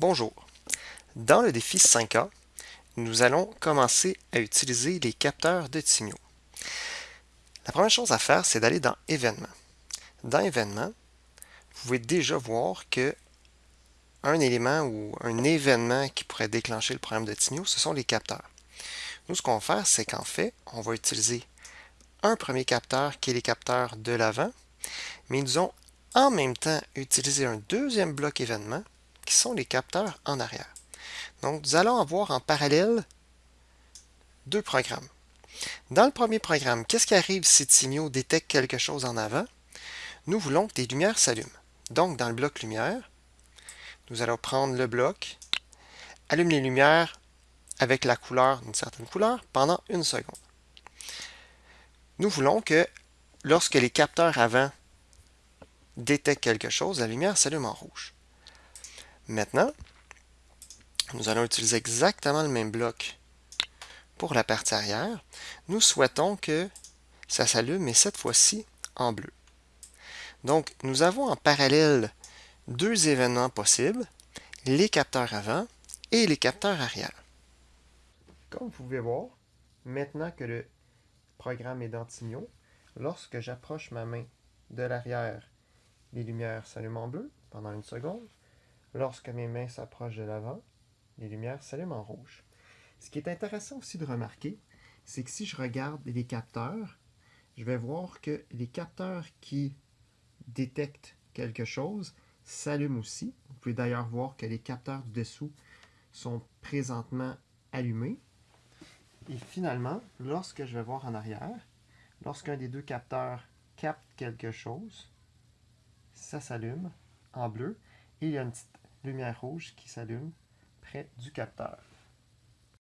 Bonjour. Dans le défi 5A, nous allons commencer à utiliser les capteurs de signaux. La première chose à faire, c'est d'aller dans Événements. Dans Événements, vous pouvez déjà voir que un élément ou un événement qui pourrait déclencher le problème de signaux, ce sont les capteurs. Nous, ce qu'on va faire, c'est qu'en fait, on va utiliser un premier capteur qui est les capteurs de l'avant, mais nous allons en même temps utiliser un deuxième bloc événement qui sont les capteurs en arrière. Donc, nous allons avoir en parallèle deux programmes. Dans le premier programme, qu'est-ce qui arrive si signaux détecte quelque chose en avant? Nous voulons que des lumières s'allument. Donc, dans le bloc lumière, nous allons prendre le bloc, allume les lumières avec la couleur d'une certaine couleur pendant une seconde. Nous voulons que lorsque les capteurs avant détectent quelque chose, la lumière s'allume en rouge. Maintenant, nous allons utiliser exactement le même bloc pour la partie arrière. Nous souhaitons que ça s'allume, mais cette fois-ci en bleu. Donc, nous avons en parallèle deux événements possibles, les capteurs avant et les capteurs arrière. Comme vous pouvez voir, maintenant que le programme est dans signaux, lorsque j'approche ma main de l'arrière, les lumières s'allument en bleu pendant une seconde. Lorsque mes mains s'approchent de l'avant, les lumières s'allument en rouge. Ce qui est intéressant aussi de remarquer, c'est que si je regarde les capteurs, je vais voir que les capteurs qui détectent quelque chose s'allument aussi. Vous pouvez d'ailleurs voir que les capteurs du dessous sont présentement allumés. Et finalement, lorsque je vais voir en arrière, lorsqu'un des deux capteurs capte quelque chose, ça s'allume en bleu et il y a une petite lumière rouge qui s'allume près du capteur.